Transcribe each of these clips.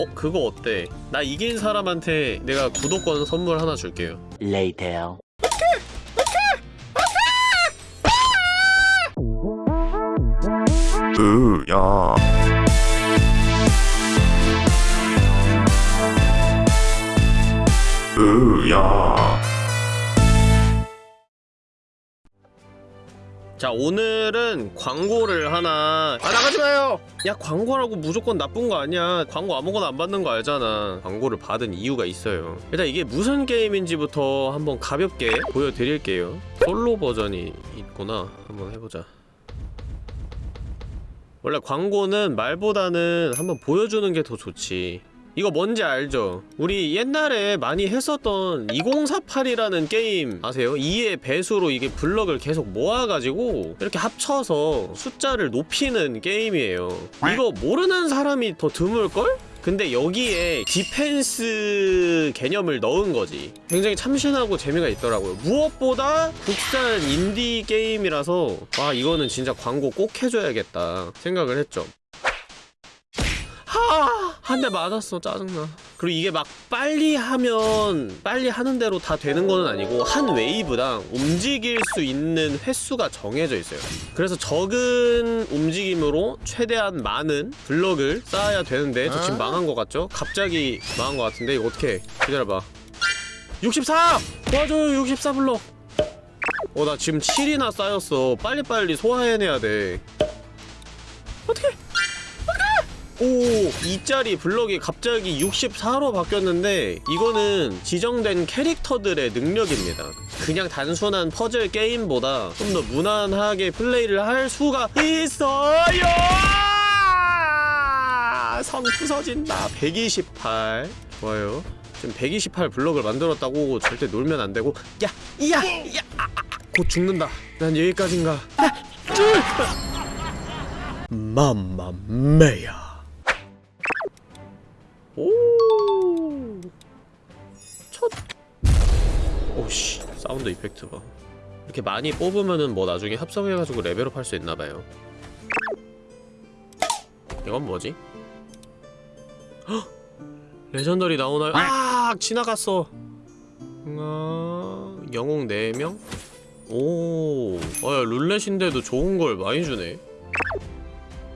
어? 그거 어때? 나 이긴 사람한테 내가 구독권 선물 하나 줄게요 Later. 으야 으야 자 오늘은 광고를 하나. 아 나가지 마요! 야 광고라고 무조건 나쁜 거 아니야. 광고 아무거나 안 받는 거 알잖아. 광고를 받은 이유가 있어요. 일단 이게 무슨 게임인지부터 한번 가볍게 보여드릴게요. 솔로 버전이 있구나. 한번 해보자. 원래 광고는 말보다는 한번 보여주는 게 더 좋지 이거 뭔지 알죠? 우리 옛날에 많이 했었던 2048이라는 게임 아세요? 2의 배수로 이게 블럭을 계속 모아가지고 이렇게 합쳐서 숫자를 높이는 게임이에요 이거 모르는 사람이 더 드물걸? 근데 여기에 디펜스 개념을 넣은 거지 굉장히 참신하고 재미가 있더라고요 무엇보다 국산 인디 게임이라서 와 이거는 진짜 광고 꼭 해줘야겠다 생각을 했죠 하! 한 대 맞았어 짜증나. 그리고 이게 막 빨리 하면 빨리 하는 대로 다 되는 거는 아니고 한 웨이브당 움직일 수 있는 횟수가 정해져 있어요. 그래서 적은 움직임으로 최대한 많은 블럭을 쌓아야 되는데 저 지금 망한 것 같죠? 갑자기 망한 것 같은데? 이거 어떻게 기다려봐. 64! 도와줘요 64 블럭. 어 나 지금 7이나 쌓였어. 빨리빨리 소화해내야 돼. 어떻게 오, 2짜리 블럭이 갑자기 64로 바뀌었는데 이거는 지정된 캐릭터들의 능력입니다. 그냥 단순한 퍼즐 게임보다 좀 더 무난하게 플레이를 할 수가 있어요! 성 부서진다. 128. 좋아요. 지금 128 블럭을 만들었다고 절대 놀면 안 되고 야! 이야! 야! 아, 아, 곧 죽는다. 난 여기까지인가. mamma mia. sound effect 봐. 이렇게 많이 뽑으면은 뭐 나중에 합성해가지고 레벨업 할 수 있나봐요. 이건 뭐지? 헉! legendary 나오나요? 아 지나갔어. 아, 영웅 4명? 오, 아, 룰렛인데도 좋은 걸 많이 주네.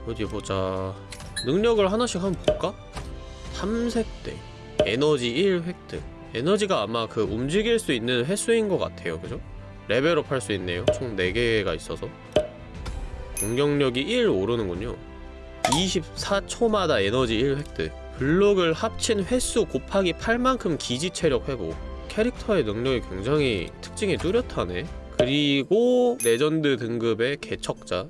어디 보자. 능력을 하나씩 한번 볼까? 탐색대 에너지 1 획득 에너지가 아마 그 움직일 수 있는 횟수인 것 같아요. 그죠? 레벨업 할 수 있네요. 총 4개가 있어서. 공격력이 1 오르는군요. 24초마다 에너지 1 획득. 블록을 합친 횟수 곱하기 8만큼 기지 체력 회복. 캐릭터의 능력이 굉장히 특징이 뚜렷하네. 그리고 레전드 등급의 개척자.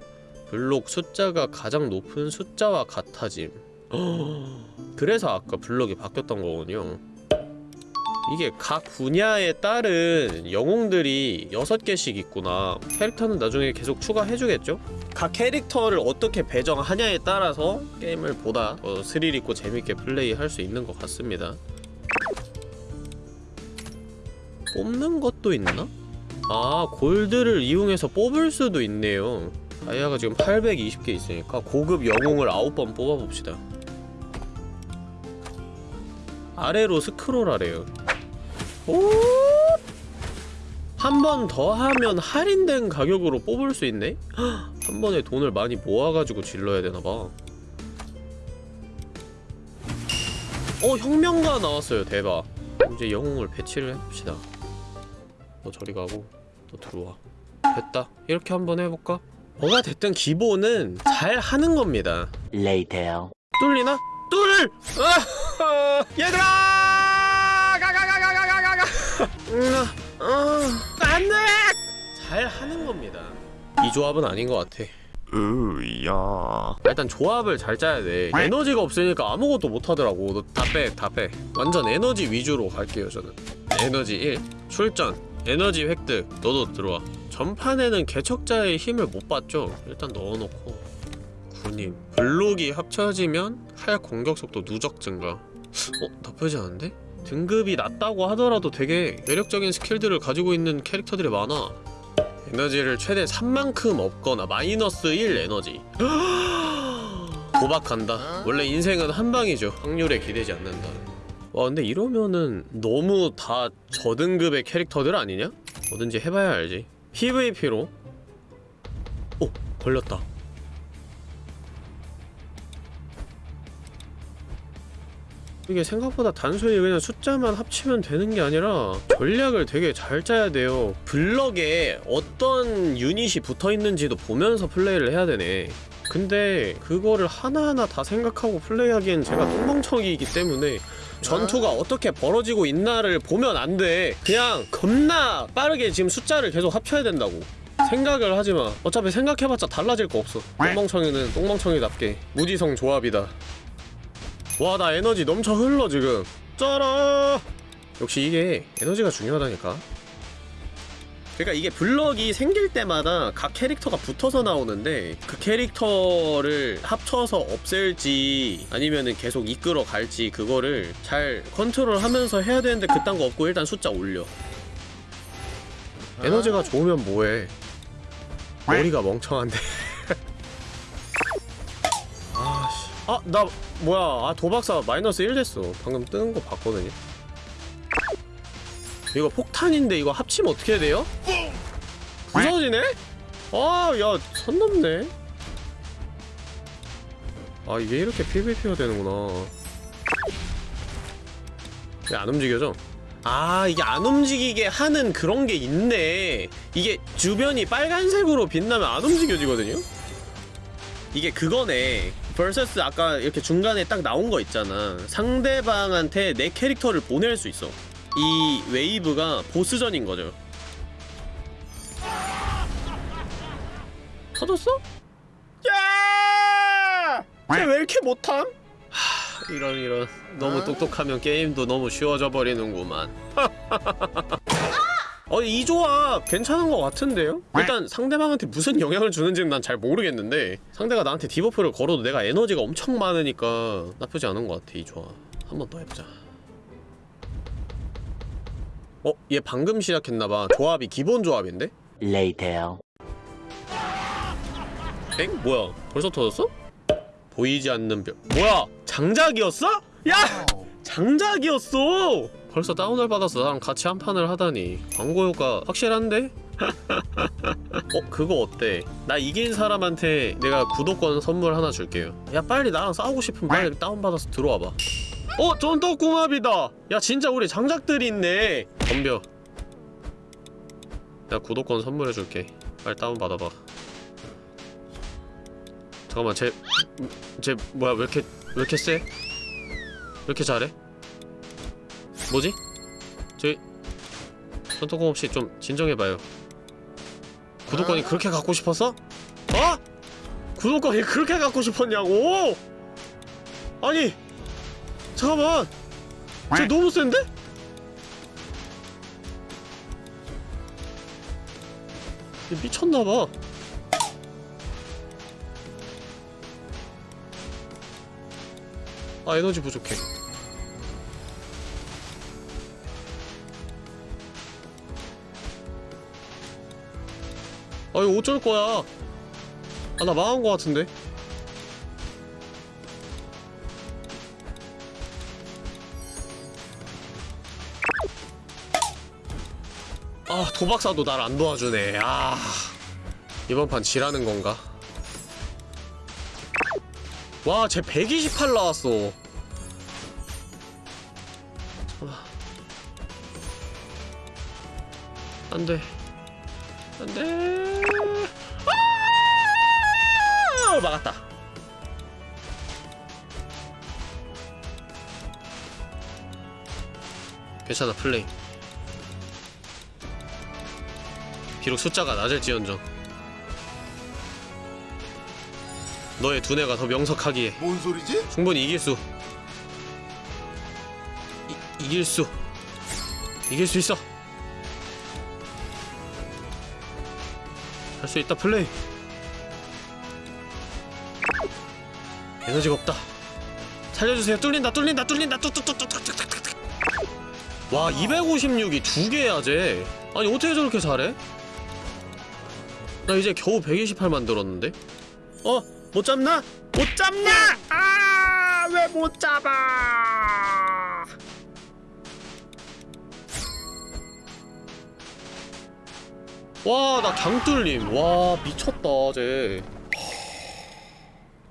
블록 숫자가 가장 높은 숫자와 같아짐. 그래서 아까 블럭이 바뀌었던 거군요 이게 각 분야에 따른 영웅들이 6개씩 있구나. 캐릭터는 나중에 계속 추가해주겠죠? 각 캐릭터를 어떻게 배정하냐에 따라서 게임을 보다 더 스릴있고 재밌게 플레이할 수 있는 것 같습니다. 뽑는 것도 있나? 아 골드를 이용해서 뽑을 수도 있네요. 다이아가 지금 820개 있으니까 고급 영웅을 9번 뽑아봅시다. 아래로 스크롤하래요 오! 한 번 더 하면 할인된 가격으로 뽑을 수 있네? 헉, 한 번에 돈을 많이 모아가지고 질러야 되나봐 어 혁명가 나왔어요 대박 이제 영웅을 배치를 해봅시다 너 저리 가고 너 들어와 됐다 이렇게 한번 해볼까? 뭐가 됐든 기본은 잘 하는 겁니다 Later. 뚫리나? 뚫! 아, 얘들아! 어, 어, 안돼! 잘 하는 겁니다. 이 조합은 아닌 것 같아. 으야 일단 조합을 잘 짜야 돼 에너지가 없으니까 아무것도 못하더라고 너 다 빼 다 빼 완전 에너지 위주로 갈게요 저는 에너지 1 출전 에너지 획득 너도 들어와 전판에는 개척자의 힘을 못 봤죠 일단 넣어놓고 군인 블록이 합쳐지면 칼 공격속도 누적 증가 어? 나쁘지 않은데? 등급이 낮다고 하더라도 되게 매력적인 스킬들을 가지고 있는 캐릭터들이 많아. 에너지를 최대 3만큼 얻거나 마이너스 1 에너지. 도박한다. 원래 인생은 한 방이죠. 확률에 기대지 않는다. 와 근데 이러면은 너무 다 저등급의 캐릭터들 아니냐? 뭐든지 해봐야 알지. PVP로. 오! 걸렸다 이게 생각보다 단순히 그냥 숫자만 합치면 되는 게 아니라 전략을 되게 잘 짜야 돼요 블럭에 어떤 유닛이 붙어있는지도 보면서 플레이를 해야 되네 근데 그거를 하나하나 다 생각하고 플레이하기엔 제가 똥멍청이기 때문에 전투가 어떻게 벌어지고 있나를 보면 안 돼. 그냥 겁나 빠르게 지금 숫자를 계속 합쳐야 된다고. 생각을 하지 마. 어차피 생각해봤자 달라질 거 없어. 똥멍청이는 똥멍청이답게 무지성 조합이다. 와, 나 에너지 넘쳐 흘러 지금. 짜라. 역시 이게 에너지가 중요하다니까. 그러니까 이게 블럭이 생길 때마다 각 캐릭터가 붙어서 나오는데 그 캐릭터를 합쳐서 없앨지 아니면은 계속 이끌어 갈지 그거를 잘 컨트롤하면서 해야 되는데 그딴 거 없고 일단 숫자 올려 에너지가 좋으면 뭐해 머리가 멍청한데 아 나 뭐야 아 도박사 마이너스 1 됐어 방금 뜨는 거 봤거든요 이거 폭탄인데 이거 합치면 어떻게 돼요? 부서지네? 아, 야, 선 넘네. 아, 이게 이렇게 PVP가 되는구나. 이게 안 움직여져? 아, 이게 안 움직이게 하는 그런 게 있네. 이게 주변이 빨간색으로 빛나면 안 움직여지거든요? 이게 그거네. Vs 아까 이렇게 중간에 딱 나온 거 있잖아. 상대방한테 내 캐릭터를 보낼 수 있어. 이 웨이브가 보스전인 거죠. 터졌어? 야! 쟤왜 이렇게 못함? 하, 이런 이런 너무 똑똑하면 게임도 너무 쉬워져 버리는구만. 어, 이 조합 괜찮은 것 같은데요? 일단 상대방한테 무슨 영향을 주는지는 난 잘 모르겠는데 상대가 나한테 debuff를 걸어도 내가 에너지가 엄청 많으니까 나쁘지 않은 것 같아, 이 조합. 한 번 더 해보자. 어? 얘 방금 시작했나봐. 조합이 기본 조합인데? Later. 엥? 뭐야? 벌써 터졌어? 보이지 않는 별. 뭐야? 장작이었어? 야! 장작이었어! 벌써 다운을 받았어. 나랑 같이 한 판을 하다니. 광고 효과 확실한데? 어? 그거 어때? 나 이긴 사람한테 내가 구독권 선물 하나 줄게요. 야, 빨리 나랑 싸우고 싶으면 빨리 다운받아서 들어와봐. 어? 쫀떡궁합이다! 야, 진짜 우리 장작들이 있네! 덤벼. 내가 구독권 선물해줄게. 빨리 다운받아봐. 잠깐만 쟤... 쟤 뭐야 왜 이렇게 왜 이렇게 세? 왜 이렇게 잘해? 뭐지? 저희 손톱공 없이 좀 진정해봐요 구독권이 그렇게 갖고 싶었어? 어? 구독권이 그렇게 갖고 싶었냐고? 아니 잠깐만 쟤 너무 센데? 얘 미쳤나봐 아 에너지 부족해 아 이거 어쩔 거야 아 나 망한 거 같은데 아 도박사도 날 안 도와주네 아 이번 판 지라는 건가 와, 쟤 128 나왔어. 잠깐만. 안 돼. 안 돼. 막았다. 괜찮아, 플레이. 비록 숫자가 낮을지언정. 너의 두뇌가 더 명석하기에 뭔 소리지? 충분히 이길 수 이, 이길 수 이길 수 있어 할 수 있다 플레이 에너지가 없다 살려주세요 뚫린다 뚫린다 뚫린다 와 256이 두 개야 쟤 아니 어떻게 저렇게 잘해? 나 이제 겨우 128 만들었는데? 어? 못 잡나? 못 잡나? 아, 왜 못 잡아? 와, 나 강뚫림. 와, 미쳤다, 쟤.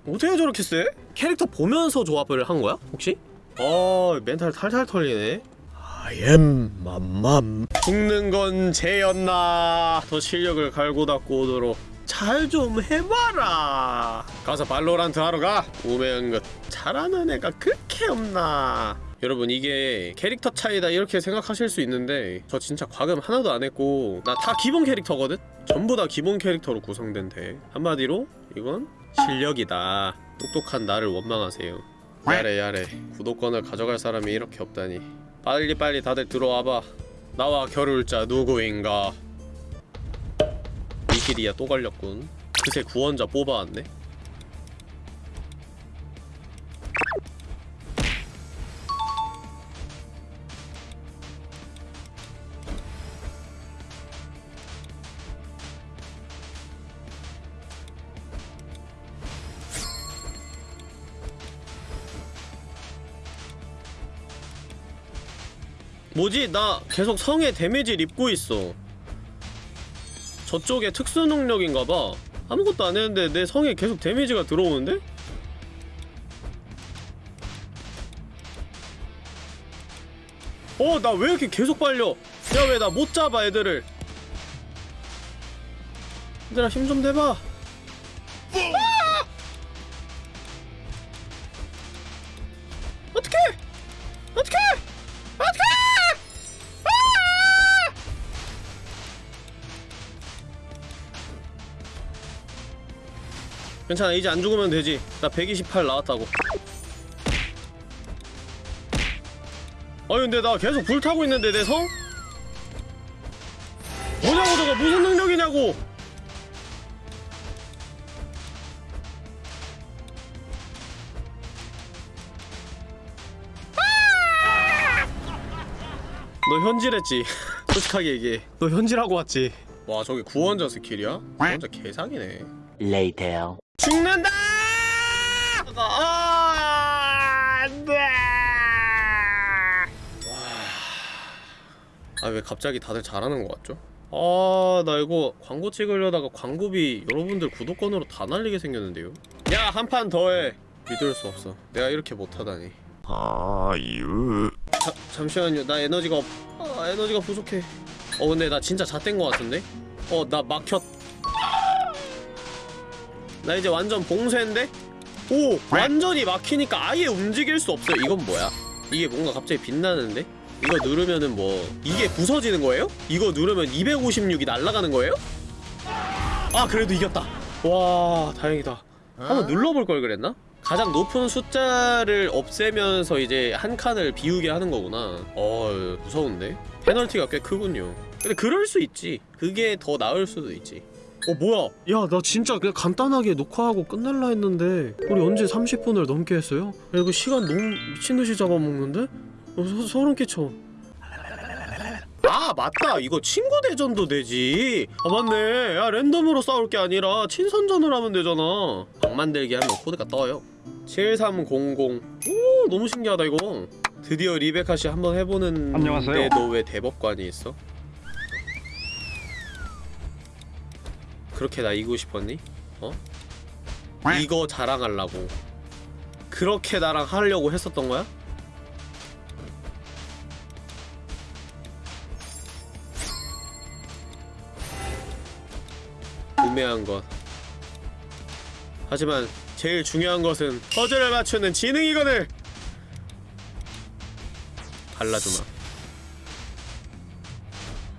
어떻게 저렇게 세? 캐릭터 보면서 조합을 한 거야? 혹시? 어, 멘탈 탈탈 털리네. I am 맘맘. 죽는 건 쟤였나? 더 실력을 갈고 닦고 오도록 잘 좀 해봐라. 가서 발로란트 하러 가. 우매한 것 잘하는 애가 그렇게 없나? 여러분 이게 캐릭터 차이다 이렇게 생각하실 수 있는데 저 진짜 과금 하나도 안 했고 나 다 기본 캐릭터거든? 전부 다 기본 캐릭터로 구성된 대 한마디로 이건 실력이다. 똑똑한 나를 원망하세요. 야래 야래. 구독권을 가져갈 사람이 이렇게 없다니. 빨리빨리 다들 들어와봐. 나와 겨룰 자 누구인가? 이 길이야 또 걸렸군. 그새 구원자 뽑아왔네 뭐지? 나 계속 성에 데미지를 입고 있어 저쪽에 특수 능력인가봐 아무것도 안 했는데 내 성에 계속 데미지가 들어오는데? 어, 나 왜 이렇게 계속 빨려? 야, 왜 나 못 잡아, 애들을? 얘들아, 힘 좀 대봐. 괜찮아 이제 안 죽으면 되지. 나 128 나왔다고. 아니 근데 나 계속 불타고 있는데 내 성? 뭐냐고 저거. 무슨 능력이냐고. 너 현질했지? 솔직하게 얘기해. 너 현질하고 왔지? 와 저게 구원자 스킬이야? 구원자 개사기네 Later. 죽는다! 아, 안 돼! 아, 왜 갑자기 다들 잘하는 것 같죠? 아, 나 이거 광고 찍으려다가 광고비 여러분들 구독권으로 다 날리게 생겼는데요? 야, 한 판 더 해! 믿을 수 없어. 내가 이렇게 못하다니. 아유. 자, 잠시만요. 나 에너지가 없... 아, 에너지가 부족해. 어, 근데 나 진짜 잣된 것 같은데? 어, 나 막혔... 나 이제 완전 봉쇄인데? 오! 완전히 막히니까 아예 움직일 수 없어요. 이건 뭐야? 이게 뭔가 갑자기 빛나는데? 이거 누르면은 뭐 이게 부서지는 거예요? 이거 누르면 256이 날아가는 거예요? 아 그래도 이겼다 와 다행이다 한번 눌러볼 걸 그랬나? 가장 높은 숫자를 없애면서 이제 한 칸을 비우게 하는 거구나 어 무서운데? 페널티가 꽤 크군요 근데 그럴 수 있지 그게 더 나을 수도 있지 어 뭐야? 야 나 진짜 그냥 간단하게 녹화하고 끝낼라 했는데 우리 언제 30분을 넘게 했어요? 야 이거 시간 너무 미친듯이 잡아먹는데? 어, 소, 소름 끼쳐. 아 맞다. 이거 친구 대전도 되지. 아 맞네. 야 랜덤으로 싸울 게 아니라 친선전을 하면 되잖아. 방 만들기 하면 코드가 떠요. 7300오 너무 신기하다 이거. 드디어 리베카 씨 한번 해보는 안녕하세요. 데너 왜 대법관이 있어? 그렇게 나 이기고 싶었니? 어? 이거 자랑하려고 그렇게 나랑 하려고 했었던 거야? 우매한 것 하지만 제일 중요한 것은 퍼즐을 맞추는 지능이거늘 발라주마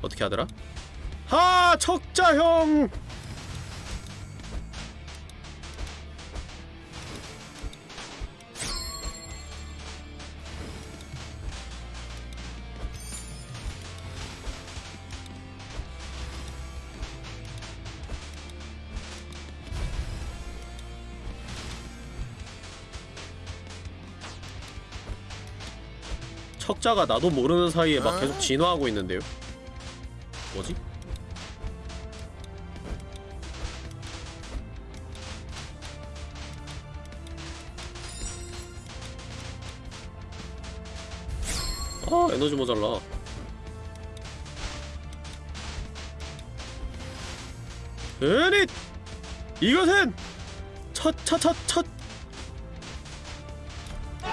어떻게 하더라? 하 척자형 척자가 나도 모르는 사이에 막 아. 계속 진화하고 있는데요? 뭐지? 아 에너지 모자라 으릿! 이것은! 첫, 첫, 첫, 첫!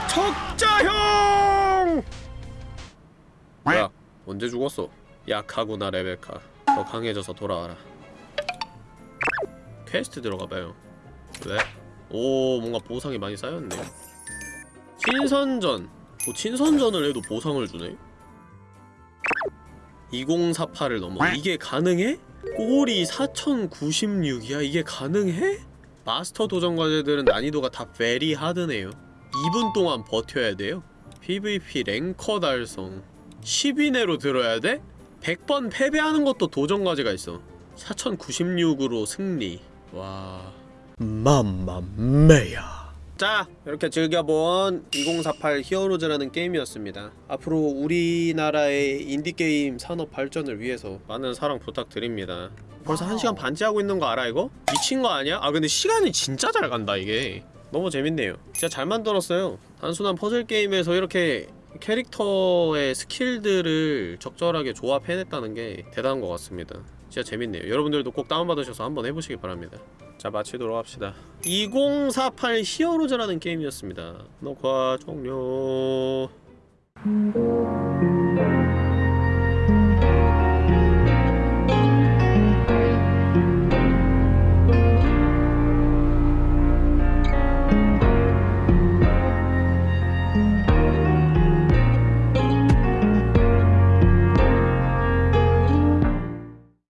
척자형! 언제 죽었어? 약하구나 레베카. 더 강해져서 돌아와라. 퀘스트 들어가봐요. 왜? 오 뭔가 보상이 많이 쌓였네. 친선전. 뭐 친선전을 해도 보상을 주네? 2048을 넘어. 이게 가능해? 꼴이 4096이야? 이게 가능해? 마스터 도전 과제들은 난이도가 다 very hard네요. 2분 동안 버텨야 돼요. PVP ranker 달성 10위 내로 들어야 돼? 100번 패배하는 것도 도전 과제가 있어. 4096으로 승리. 와... mamma mia. 자 이렇게 즐겨본 2048 히어로즈라는 게임이었습니다. 앞으로 우리나라의 인디게임 산업 발전을 위해서 많은 사랑 부탁드립니다. 벌써 1시간 반째 하고 있는 거 알아 이거? 미친 거 아니야? 아 근데 시간이 진짜 잘 간다 이게. 너무 재밌네요. 진짜 잘 만들었어요. 단순한 퍼즐 게임에서 이렇게 캐릭터의 스킬들을 적절하게 조합해냈다는 게 대단한 것 같습니다. 진짜 재밌네요. 여러분들도 꼭 다운받으셔서 한번 해보시기 바랍니다. 자 마치도록 합시다. 2048 히어로즈라는 게임이었습니다. 녹화 종료